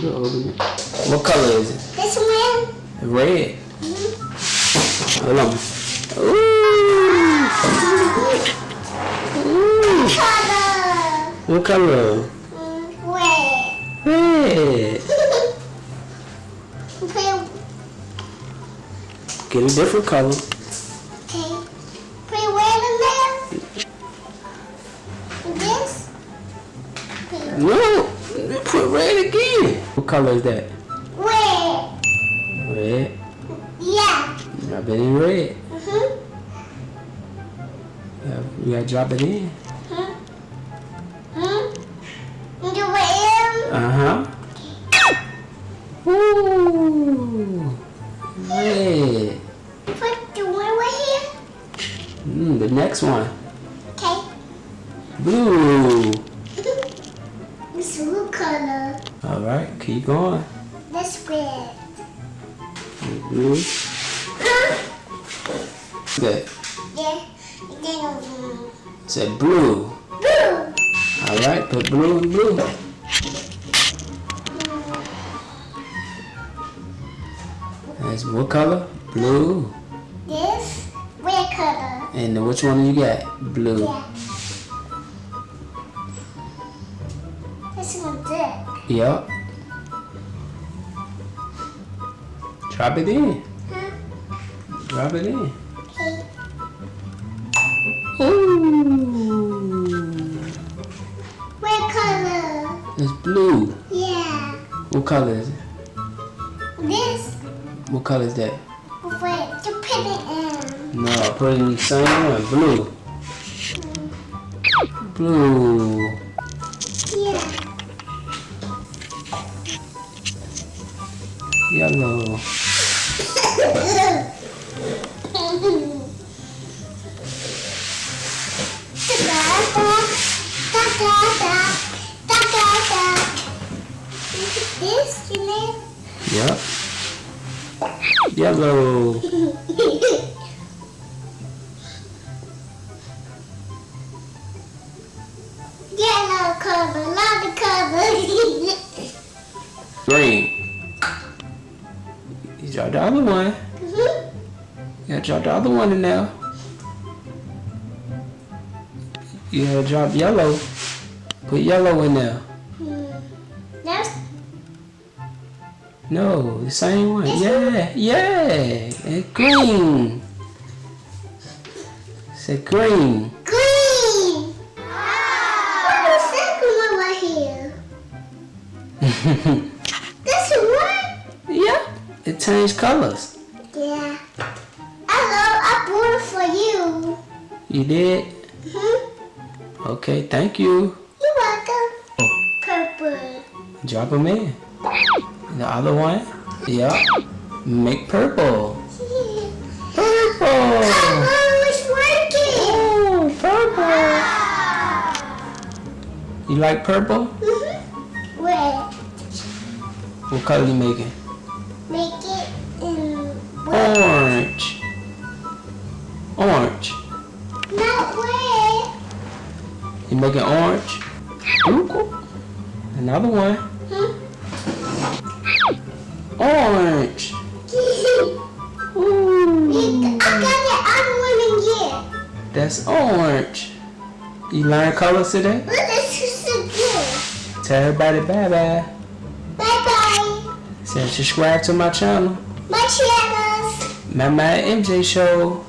can open it. What color is it? This one. Red. Mm-hmm. Hold on. Ooh. Ooh. Color. What color? Mm, red. Red. Get a different color. What color is that? red. Red. Yeah. Drop it in red. Mm-hmm. Yeah, you gotta drop it in. Hmm? Hmm? And the red. Uh huh. Ooh. Red. Put the one right here. Mm, the next one. Okay. Blue. Blue color. All right, keep going. This red. Blue. Good. Yeah. Then um, Said blue. blue. All right, put blue and blue. That's what color? Blue. This red color. And then which one do you got? Blue. Yeah. Yep. Drop it in. Huh? Drop it in. Okay. Ooh. Red color. It's blue. Yeah. What color is it? This What color is that? red. To put it in. No, put it in the same one. Blue. Mm. Blue. Yellow. This, you? Yep. Yellow. Yellow color, lot of color. Green. Drop the other one. You gotta drop the other one in there. Yeah, drop yellow. Put yellow in there. Hmm. That's No, the same one. Yeah, yeah. And green. Say green. green. What's the second one right here? This one? yeah, it changed colors. Yeah. Hello, I bought it for you. You did? hmm Okay, thank you. You're welcome. Oh, Purple. drop them in. The other one? Yeah. Make purple. Yeah. Purple. Oh, it's working. Oh, purple. You like purple? Mm-hmm. Red. What color you making? Orange. Not red. You making orange? Cool. Another one. Hmm? Orange. Ooh. I got the other one in here. That's orange. You learn colors today? Look, this is so good. Tell everybody bye bye. Bye-bye. Say subscribe to my channel. My channels. My MJ Show.